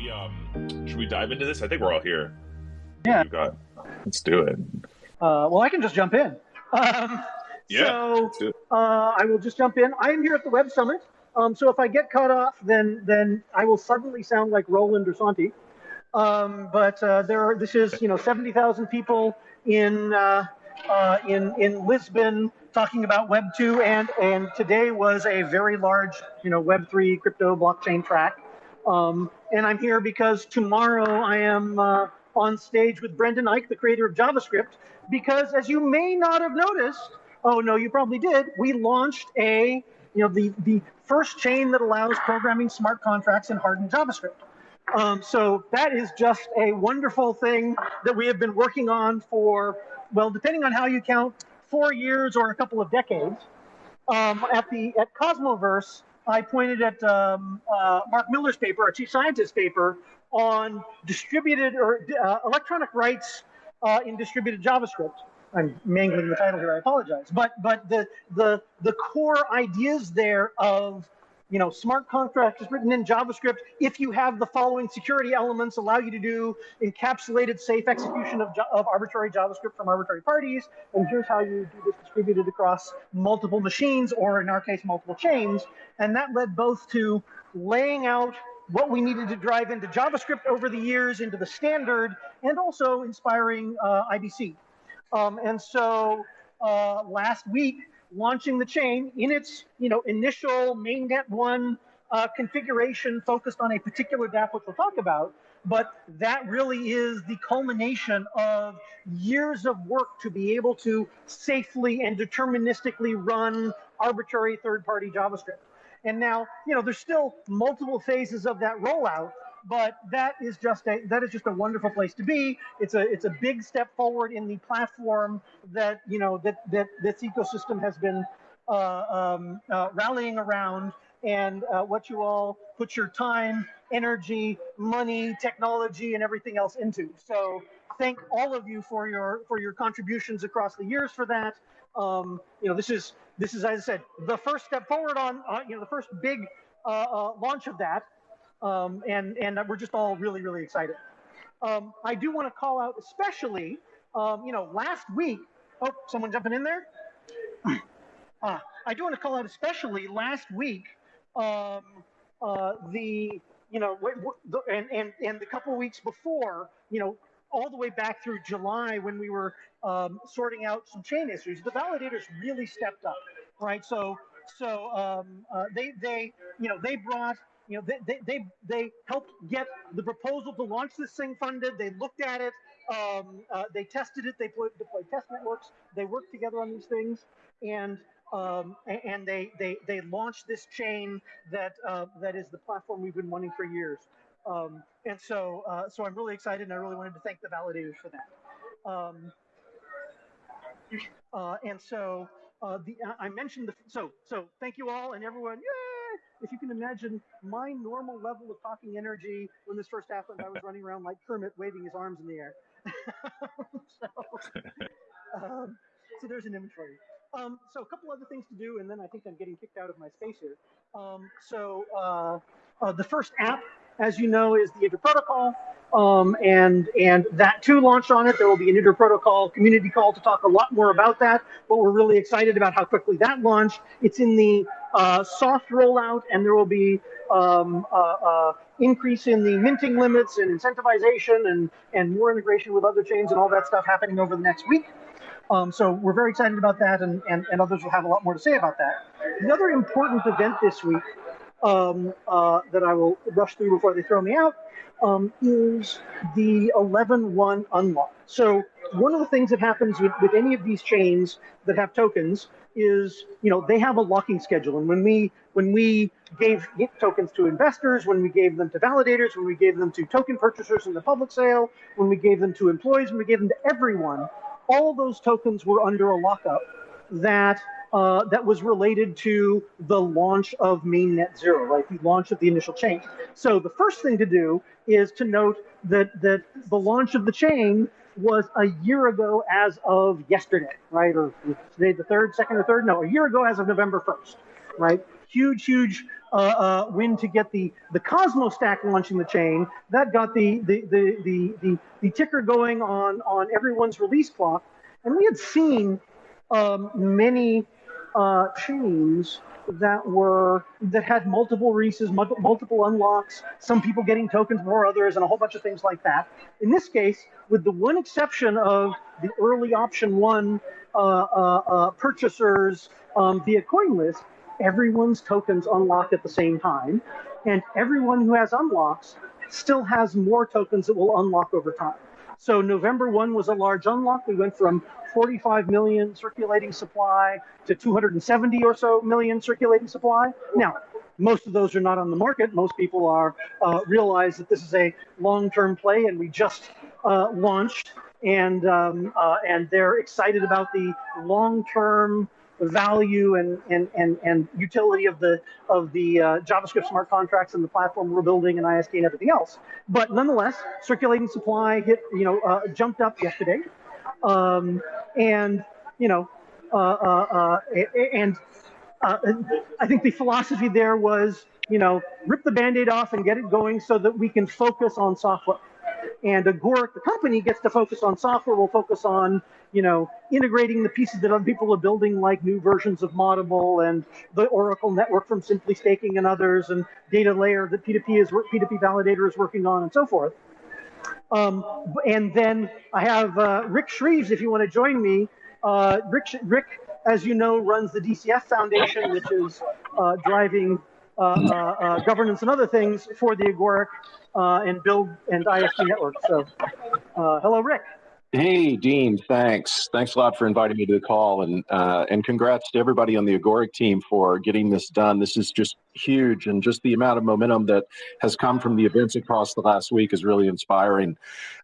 we um should we dive into this? I think we're all here. Yeah. Got. Let's do it. Uh, well, I can just jump in. Um, Yeah. So let's do it. uh, I will just jump in. I am here at the Web Summit. Um, so if I get cut off, then then I will suddenly sound like Roland or Santi. Um, but uh, there are, this is you know 70,000 people in uh, uh, in in Lisbon talking about Web 2 and and today was a very large you know Web 3 crypto blockchain track. Um, and I'm here because tomorrow I am uh, on stage with Brendan Eich, the creator of JavaScript, because as you may not have noticed, oh no, you probably did, we launched a, you know, the, the first chain that allows programming smart contracts in hardened JavaScript. Um, so that is just a wonderful thing that we have been working on for, well, depending on how you count, four years or a couple of decades. Um, at the at Cosmoverse, I pointed at um, uh, Mark Miller's paper, our chief scientist paper, on distributed or uh, electronic rights uh, in distributed JavaScript. I'm mangling the title here. I apologize, but but the the the core ideas there of you know smart contracts is written in JavaScript. If you have the following security elements, allow you to do encapsulated safe execution of, of arbitrary JavaScript from arbitrary parties, and here's how you do this distributed across multiple machines, or in our case, multiple chains. And that led both to laying out what we needed to drive into JavaScript over the years into the standard, and also inspiring uh, IBC. Um, and so uh, last week, launching the chain in its you know initial mainnet one uh, configuration focused on a particular DApp, which we'll talk about. But that really is the culmination of years of work to be able to safely and deterministically run arbitrary third-party JavaScript. And now, you know, there's still multiple phases of that rollout, but that is just a that is just a wonderful place to be. It's a it's a big step forward in the platform that you know that that this ecosystem has been uh, um, uh, rallying around, and uh, what you all put your time, energy, money, technology, and everything else into. So thank all of you for your for your contributions across the years for that. Um, you know, this is this is as I said the first step forward on you know the first big uh, uh, launch of that um, and and we're just all really really excited. Um, I do want to call out especially, um, you know, last week. Oh, someone jumping in there. Uh, I do want to call out especially last week um, uh, the you know w- w- the, and and and the couple weeks before you know all the way back through July when we were um, sorting out some chain issues, the validators really stepped up, right? So so um, uh, they they you know they brought you know, they, they, they, helped get the proposal to launch this thing funded. They looked at it, um, uh, they tested it, they put, deployed test networks, they worked together on these things, and um, and they, they, they launched this chain that uh, that is the platform we've been wanting for years. Um, and so uh, so I'm really excited, and I really wanted to thank the validators for that. Um, uh, and so uh, the I mentioned the so so thank you all and everyone. Yay! If you can imagine my normal level of talking energy when this first happened, I was running around like Kermit waving his arms in the air. so, um, so there's an image for you. Um, so a couple other things to do, and then I think I'm getting kicked out of my space here. Um, so uh, uh, the first app, as you know, is the Interprotocol. Um, and and that too launched on it. There will be an interprotocol community call to talk a lot more about that. But we're really excited about how quickly that launched. It's in the uh, soft rollout, and there will be um, uh, uh, increase in the minting limits and incentivization and and more integration with other chains and all that stuff happening over the next week. Um, so we're very excited about that, and, and, and others will have a lot more to say about that. The other important event this week um, uh, that I will rush through before they throw me out um, is the 11-1 unlock. So one of the things that happens with, with any of these chains that have tokens is, you know, they have a locking schedule. And when we when we gave tokens to investors, when we gave them to validators, when we gave them to token purchasers in the public sale, when we gave them to employees, when we gave them to everyone, all those tokens were under a lockup that uh, that was related to the launch of mainnet zero, right? The launch of the initial chain. So the first thing to do is to note that that the launch of the chain was a year ago as of yesterday, right? Or today the third, second or third? No, a year ago as of November 1st, right? Huge, huge uh, uh, win to get the, the Cosmos stack launching the chain. That got the, the, the, the, the, the ticker going on, on everyone's release clock. And we had seen um, many uh, chains that were that had multiple releases, multiple unlocks, some people getting tokens more others, and a whole bunch of things like that. In this case, with the one exception of the early option one uh, uh, uh, purchasers um, via CoinList, everyone's tokens unlock at the same time, and everyone who has unlocks still has more tokens that will unlock over time. So November 1 was a large unlock. We went from 45 million circulating supply to 270 or so million circulating supply. Now, most of those are not on the market. Most people are uh, realize that this is a long-term play, and we just uh, launched, and um, uh, and they're excited about the long-term value and, and, and, and utility of the of the uh, JavaScript smart contracts and the platform we're building and IST and everything else. But nonetheless, circulating supply hit you know uh, jumped up yesterday, um, and you know uh, uh, uh and uh, I think the philosophy there was you know rip the band-aid off and get it going so that we can focus on software. And Agoric, the company, gets to focus on software. We'll focus on, you know, integrating the pieces that other people are building, like new versions of Moddable and the Oracle network from Simply Staking and others, and data layer that P2P is P2P validator is working on, and so forth. Um, and then I have uh, Rick Shreves, if you want to join me. Uh, Rick, Rick, as you know, runs the DCF Foundation, which is uh, driving governance and other things for the Agoric uh, and build and IST network. So, uh, hello, Rick. Hey, Dean. Thanks. Thanks a lot for inviting me to the call, and uh, and congrats to everybody on the Agoric team for getting this done. This is just huge, and just the amount of momentum that has come from the events across the last week is really inspiring.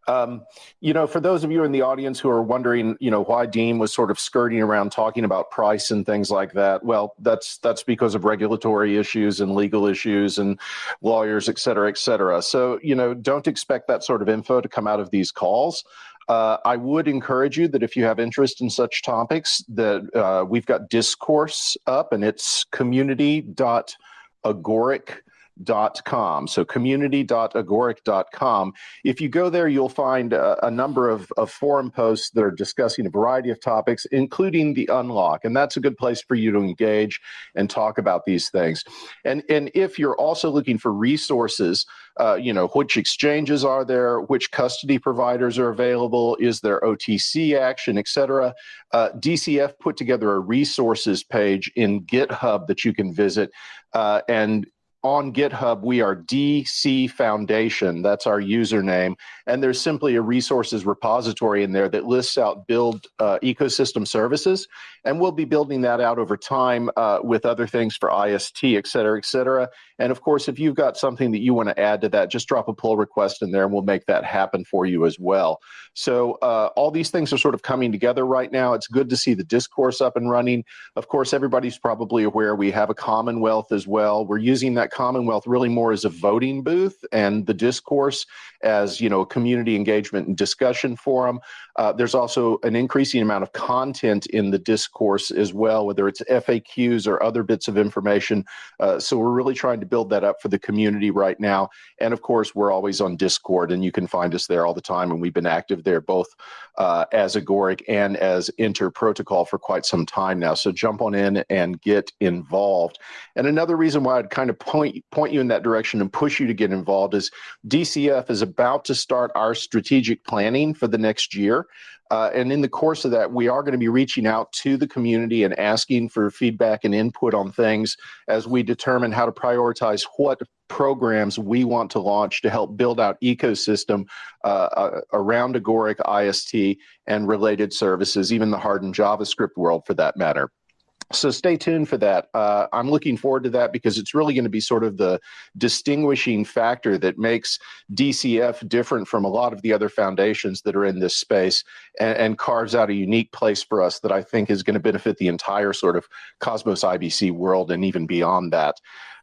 Um, you know, for those of you in the audience who are wondering, you know, why Dean was sort of skirting around talking about price and things like that, well, that's that's because of regulatory issues and legal issues and lawyers, et cetera, et cetera. So, you know, don't expect that sort of info to come out of these calls. Uh, I would encourage you that if you have interest in such topics, that uh, we've got discourse up, and it's community.agoric.com. So community.agoric.com. If you go there, you'll find a, a, number of, of forum posts that are discussing a variety of topics, including the unlock. And that's a good place for you to engage and talk about these things. And, and if you're also looking for resources, uh, you know, which exchanges are there, which custody providers are available, is there OTC action, et cetera, uh, DCF put together a resources page in GitHub that you can visit. Uh, and on GitHub, we are DC Foundation. That's our username. And there's simply a resources repository in there that lists out build uh, ecosystem services. And we'll be building that out over time uh, with other things for IST, et cetera, et cetera. And of course, if you've got something that you want to add to that, just drop a pull request in there and we'll make that happen for you as well. So uh, all these things are sort of coming together right now. It's good to see the discourse up and running. Of course, everybody's probably aware we have a Commonwealth as well. We're using that Commonwealth really more as a voting booth and the discourse as, you know, a community engagement and discussion forum. Uh, there's also an increasing amount of content in the discourse as well, whether it's FAQs or other bits of information. Uh, so we're really trying to build that up for the community right now. And of course, we're always on Discord, and you can find us there all the time. And we've been active there both uh, as Agoric and as Inter Protocol for quite some time now. So jump on in and get involved. And another reason why I'd kind of point point you in that direction and push you to get involved is DCF is about to start our strategic planning for the next year. Uh, and in the course of that, we are going to be reaching out to the community and asking for feedback and input on things as we determine how to prioritize what programs we want to launch to help build out ecosystem uh, uh, around Agoric IST and related services, even the hardened JavaScript world for that matter so stay tuned for that. Uh, I'm looking forward to that because it's really going to be sort of the distinguishing factor that makes DCF different from a lot of the other foundations that are in this space and, and carves out a unique place for us that I think is going to benefit the entire sort of Cosmos IBC world and even beyond that.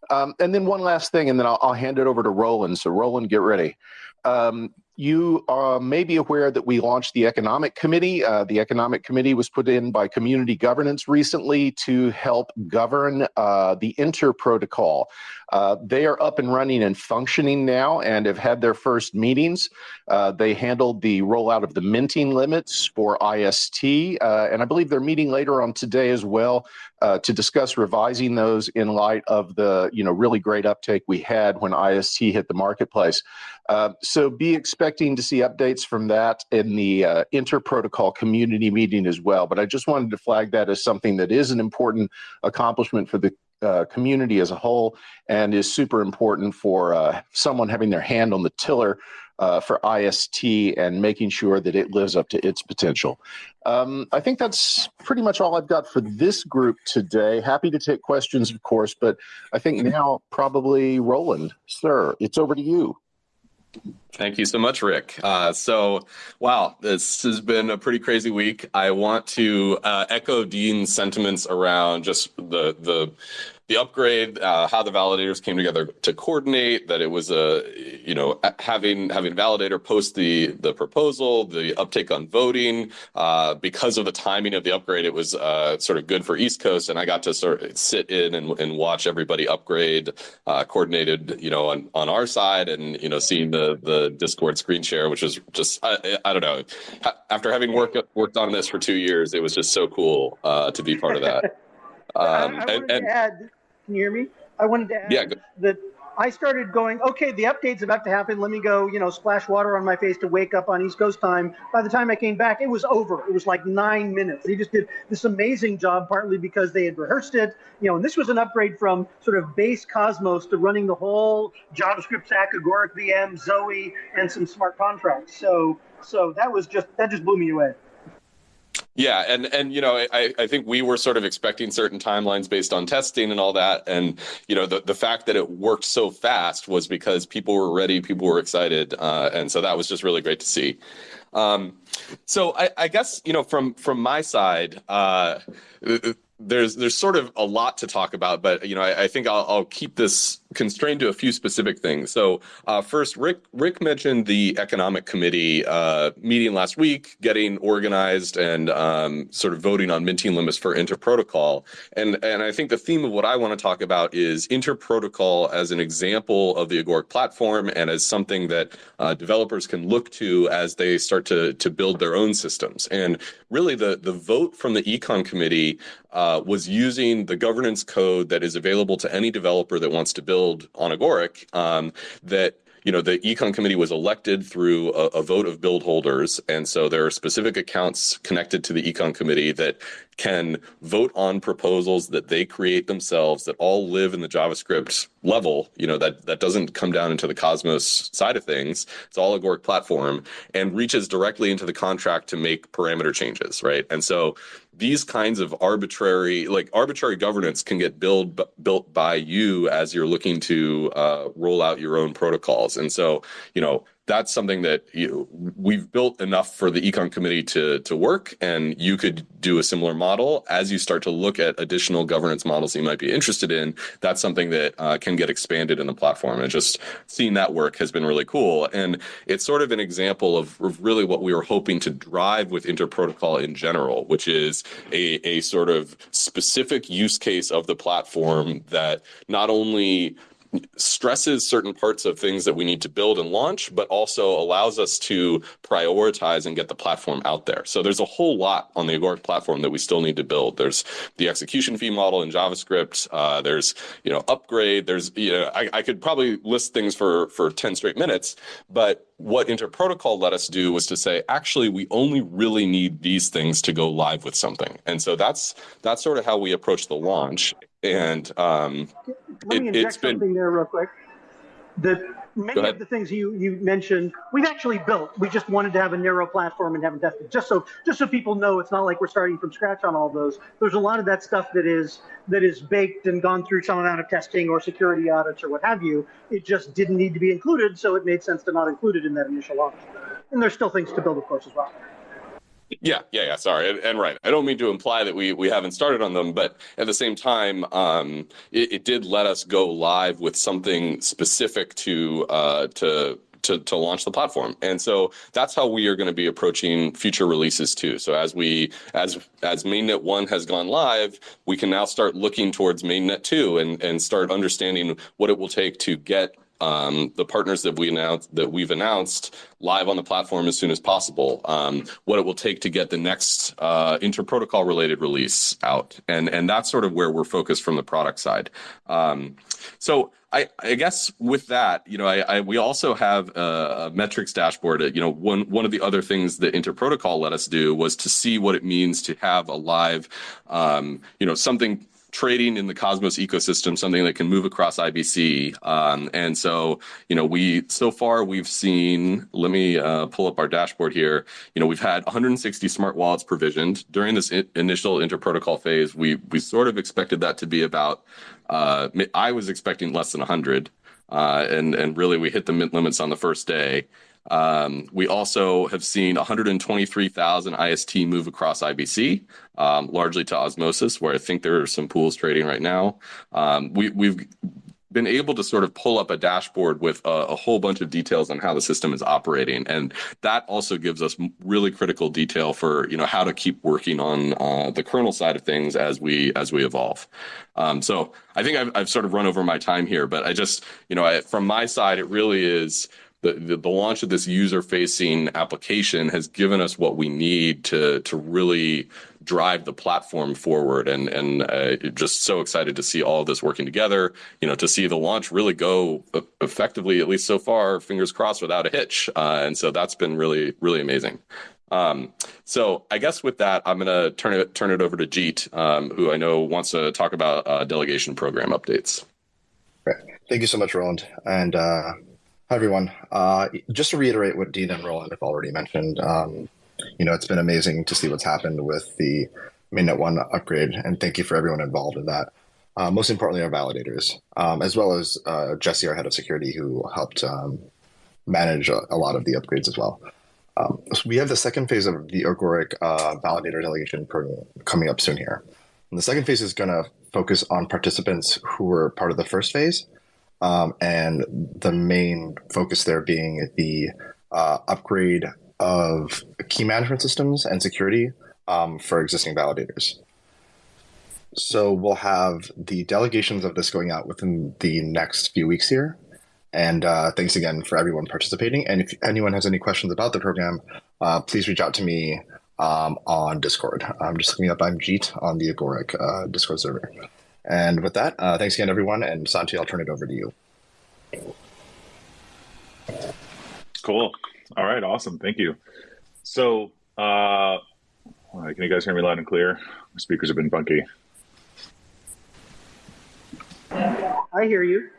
Um, and then one last thing, and then I'll, I'll, hand it over to Roland. So Roland, get ready. Um, you uh, may be aware that we launched the Economic Committee. Uh, the Economic Committee was put in by Community Governance recently to help govern uh, the Inter Protocol. Uh, they are up and running and functioning now and have had their first meetings. Uh, they handled the rollout of the minting limits for IST, uh, and I believe they're meeting later on today as well to discuss revising those in light of the you know really great uptake we had when IST hit the marketplace. So be expecting to see updates from that in the uh, inter-protocol community meeting as well. But I just wanted to flag that as something that is an important accomplishment for the uh, community as a whole and is super important for uh, someone having their hand on the tiller uh, for IST and making sure that it lives up to its potential. Um, I think that's pretty much all I've got for this group today. Happy to take questions, of course, but I think now probably Roland, sir, it's over to you. Thank you so much, Rick. Uh, so, wow, this has been a pretty crazy week. I want to uh, echo Dean's sentiments around just the the the upgrade, uh, how the validators came together to coordinate, that it was a, you know, having having validator post the the proposal, the uptake on voting, uh, because of the timing of the upgrade, it was uh, sort of good for East Coast, and I got to sort of sit in and, and watch everybody upgrade, uh, coordinated, you know, on, on our side, and you know, seeing the the Discord screen share, which was just, I, I don't know, after having worked worked on this for two years, it was just so cool uh, to be part of that. Um, I, I wanted and, add, can you hear me? I wanted to add yeah, that I started going, okay, the update's about to happen. Let me go, you know, splash water on my face to wake up on East Coast time. By the time I came back, it was over. It was like nine minutes. They just did this amazing job, partly because they had rehearsed it, you know, and this was an upgrade from sort of base Cosmos to running the whole JavaScript stack, Agoric VM, Zoe, and some smart contracts. So, so that was just that just blew me away. Yeah, and and you know, I, I think we were sort of expecting certain timelines based on testing and all that, and you know, the the fact that it worked so fast was because people were ready, people were excited, uh, and so that was just really great to see. Um, so I, I guess you know, from from my side, uh, there's there's sort of a lot to talk about, but you know, I, I think I'll, I'll keep this constrained to a few specific things. So uh, first, Rick Rick mentioned the economic committee uh, meeting last week, getting organized and um, sort of voting on minting limits for interprotocol. And and I think the theme of what I want to talk about is interprotocol as an example of the Agoric platform and as something that uh, developers can look to as they start to to build their own systems. And really, the the vote from the econ committee uh, was using the governance code that is available to any developer that wants to build on Agoric um, that you know the econ committee was elected through a, a, vote of build holders and so there are specific accounts connected to the econ committee that can vote on proposals that they create themselves that all live in the javascript level you know that that doesn't come down into the cosmos side of things. It's all agoric platform and reaches directly into the contract to make parameter changes right? And so these kinds of arbitrary like arbitrary governance can get build built by you as you're looking to uh, roll out your own protocols. And so you know that's something that you, we've built enough for the econ committee to to work and you could do a similar model. As you start to look at additional governance models you might be interested in that's something that uh, can get expanded in the platform. And just seeing that work has been really cool. And it's sort of an example of, of really what we were hoping to drive with interprotocol in general which is a, a sort of specific use case of the platform that not only stresses certain parts of things that we need to build and launch, but also allows us to prioritize and get the platform out there. So there's a whole lot on the Agoric platform that we still need to build. There's the execution fee model in JavaScript. Uh, there's you know upgrade. There's you know I, I could probably list things for for ten straight minutes, but what interprotocol let us do was to say actually we only really need these things to go live with something and so that's that's sort of how we approach the launch and um, let me it, inject something been, there real quick. The many of the things you you mentioned, we've actually built. We just wanted to have a narrow platform and haven't tested. Just so just so people know, it's not like we're starting from scratch on all those. There's a lot of that stuff that is that is baked and gone through some amount of testing or security audits or what have you. It just didn't need to be included, so it made sense to not include it in that initial launch. And there's still things to build, of course, as well. Yeah, yeah, yeah. Sorry, and, and, right. I don't mean to imply that we we haven't started on them, but at the same time, um, it, it, did let us go live with something specific to uh, to to to launch the platform. And so that's how we are going to be approaching future releases too. So as we as as mainnet one has gone live, we can now start looking towards mainnet two and and start understanding what it will take to get um, the partners that we announced that we've announced live on the platform as soon as possible. Um, what it will take to get the next uh, interprotocol related release out, and and that's sort of where we're focused from the product side. Um, so I, I, guess with that, you know, I, I we also have a, a, metrics dashboard. You know, one one of the other things that Interprotocol let us do was to see what it means to have a live, um, you know, something trading in the Cosmos ecosystem, something that can move across IBC. Um, and so, you know, we so far we've seen. Let me uh, pull up our dashboard here. You know, we've had 160 smart wallets provisioned during this I- initial interprotocol phase. We we sort of expected that to be about. Uh, I was expecting less than 100, uh, and and really we hit the mint limits on the first day. Um, we also have seen 123,000 IST move across IBC, um, largely to Osmosis, where I think there are some pools trading right now. Um, we, we've been able to sort of pull up a dashboard with a, a, whole bunch of details on how the system is operating and that also gives us really critical detail for you know how to keep working on uh, the kernel side of things as we as we evolve um, so i think I've, I've, sort of run over my time here but i just you know I, from my side it really is the, the, the launch of this user facing application has given us what we need to to really drive the platform forward and and uh, just so excited to see all of this working together you know to see the launch really go effectively at least so far fingers crossed without a hitch uh, and so that's been really really amazing um, so I guess with that, I'm going to turn it turn it over to Jeet, um, who I know wants to talk about uh, delegation program updates. Great. Thank you so much, Roland. And uh, Hi, everyone. Uh, just to reiterate what Dean and Roland have already mentioned, um, you know, it's been amazing to see what's happened with the Mainnet 1 upgrade, and thank you for everyone involved in that. Uh, most importantly, our validators, um, as well as uh, Jesse, our head of security, who helped um, manage a, a, lot of the upgrades as well. Um, so we have the second phase of the Agoric uh, validator delegation program coming up soon here. And the second phase is going to focus on participants who were part of the first phase um, and the main focus there being the uh, upgrade of key management systems and security um, for existing validators. So we'll have the delegations of this going out within the next few weeks here. And uh, thanks again for everyone participating. And if anyone has any questions about the program, uh, please reach out to me um, on Discord. I'm just looking up I'm Jeet on the Agoric uh, Discord server. And with that, uh, thanks again, everyone. And Santi, I'll turn it over to you. Cool. All right. Awesome. Thank you. So, uh, can you guys hear me loud and clear? My speakers have been funky. I hear you.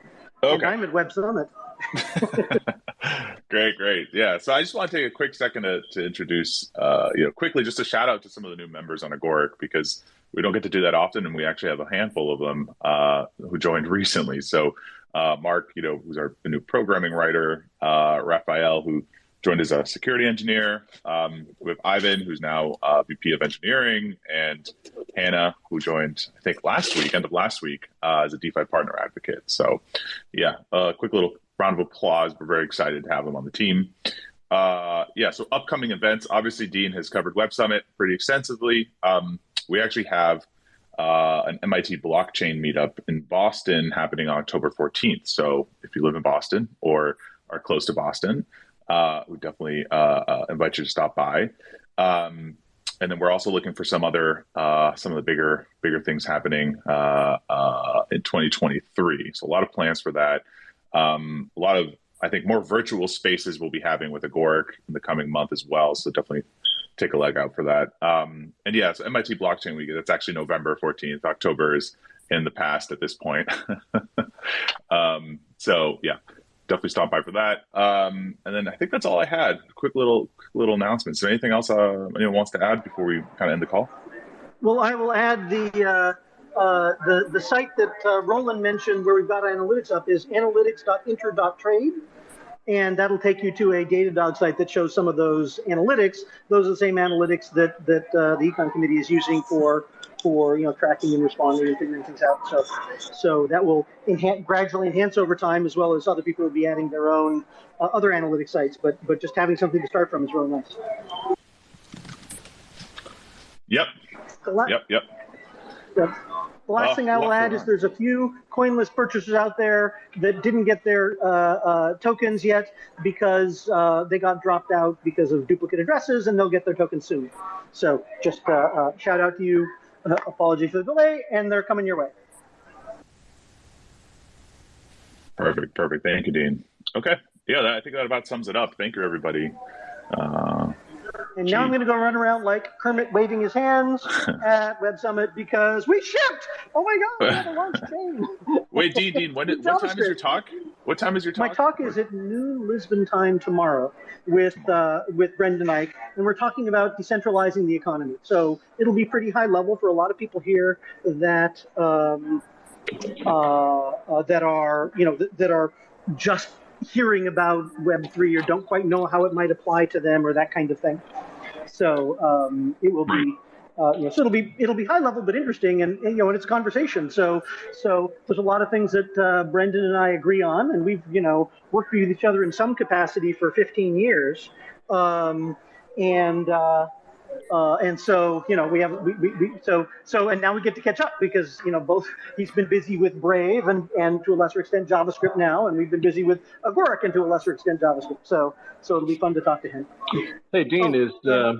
Okay. And I'm at Web Summit. great, great. Yeah. So I just want to take a quick second to, to introduce, uh, you know, quickly just a shout out to some of the new members on Agoric because we don't get to do that often, and we actually have a handful of them uh, who joined recently. So uh, Mark, you know, who's our new programming writer, uh, Raphael, who joined as a security engineer. Um, have Ivan, who's now uh, VP of engineering, and Hannah, who joined, I think, last week, end of last week, uh, as a DeFi partner advocate. So, yeah, a quick little round of applause. We're very excited to have them on the team. Uh, yeah, so upcoming events. Obviously, Dean has covered Web Summit pretty extensively. Um, we actually have uh, an MIT blockchain meetup in Boston happening on October 14th. So if you live in Boston or are close to Boston, uh, we definitely uh, uh invite you to stop by. Um, and then we're also looking for some other uh, some of the bigger bigger things happening uh, in 2023. So a lot of plans for that. Um, a lot of I think more virtual spaces we'll be having with Agoric in the coming month as well. So definitely take a leg out for that. Um, and yeah, so MIT Blockchain Week, that's actually November 14th. October is in the past at this point. um, so yeah, definitely stop by for that. Um, and then I think that's all I had. Quick little little announcements. Anything else uh, anyone wants to add before we kind of end the call? Well, I will add the uh, uh, the the site that uh, Roland mentioned where we've got analytics up is analytics.inter.trade and that'll take you to a Datadog site that shows some of those analytics. Those are the same analytics that that uh, the Econ Committee is using for for you know tracking and responding and figuring things out. So so that will enhance, gradually enhance over time, as well as other people will be adding their own uh, other analytic sites. But but just having something to start from is really nice. Yep. Yep. Yep. Yep. The last Oh, thing I will add is there's a few CoinList purchasers out there that didn't get their uh, uh, tokens yet because uh, they got dropped out because of duplicate addresses, and they'll get their tokens soon. So just uh, uh, shout out to you. Uh, apologies for the delay, and they're coming your way. Perfect. Perfect. Thank you, Dean. Okay. Yeah, that, I think that about sums it up. Thank you, everybody. And now I'm going to go run around like Kermit waving his hands at Web Summit because we shipped. Oh my God, we have a launch chain. wait, Dean, Dean, when, what time is your talk? What time is your talk? My talk? is at noon Lisbon time tomorrow with uh, with Brendan Eich, and we're talking about decentralizing the economy. So it'll be pretty high level for a lot of people here that um, uh, uh, that are you know that, that are just hearing about Web three or don't quite know how it might apply to them or that kind of thing. So um, it will be. Uh, you know, so it'll be it'll be high level but interesting, and, and, you know, and it's a conversation. So so there's a lot of things that uh, Brendan and I agree on, and we've you know worked with each other in some capacity for 15 years, um, and uh, uh, and so you know we have we, we, we so so and now we get to catch up because you know both he's been busy with Brave and and to a lesser extent JavaScript now, and we've been busy with Agoric and to a lesser extent JavaScript. So so it'll be fun to talk to him. Hey, Dean, Oh, is uh,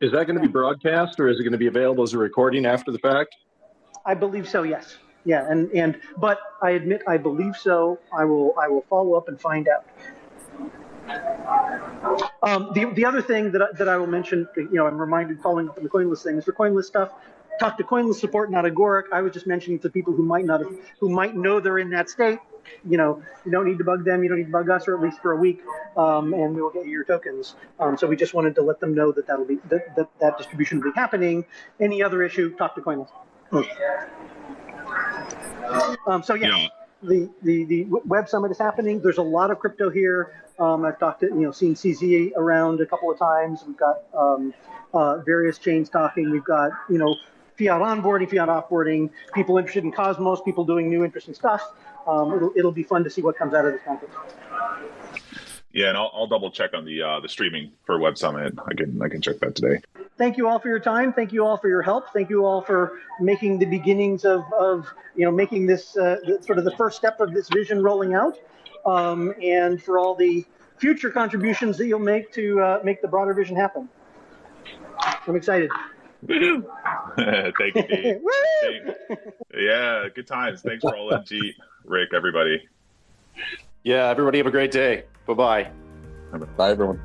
is that going to be broadcast or is it going to be available as a recording after the fact? I believe so. Yes. Yeah. And and but I admit I believe so. I will I will follow up and find out. Um, the the other thing that I, that I will mention, you know, I'm reminded following up on the CoinList thing is for CoinList stuff. Talk to CoinList support, not Agoric. I was just mentioning to people who might not have, who might know they're in that state. You know, you don't need to bug them. You don't need to bug us, or at least for a week, um, and we will get you your tokens. Um, so we just wanted to let them know that that'll be that that, that distribution will be happening. Any other issue, talk to CoinList. Um, so yeah, Yeah. the, the the web summit is happening. There's a lot of crypto here. Um, I've talked to you know seen CZ around a couple of times. We've got um, uh, various chains talking. We've got you know fiat onboarding, fiat offboarding, people interested in Cosmos, people doing new interesting stuff. Um, it'll it'll be fun to see what comes out of this conference. Yeah, and I'll, I'll double check on the uh, the streaming for Web Summit. I can I can check that today. Thank you all for your time. Thank you all for your help. Thank you all for making the beginnings of, of you know making this uh, sort of the first step of this vision rolling out, um, and for all the future contributions that you'll make to uh, make the broader vision happen. I'm excited. Thank you, Dean. Woo! Yeah, good times. Thanks for all in, Jeet, Rick, everybody. Yeah, everybody have a great day. Bye bye. Bye, everyone.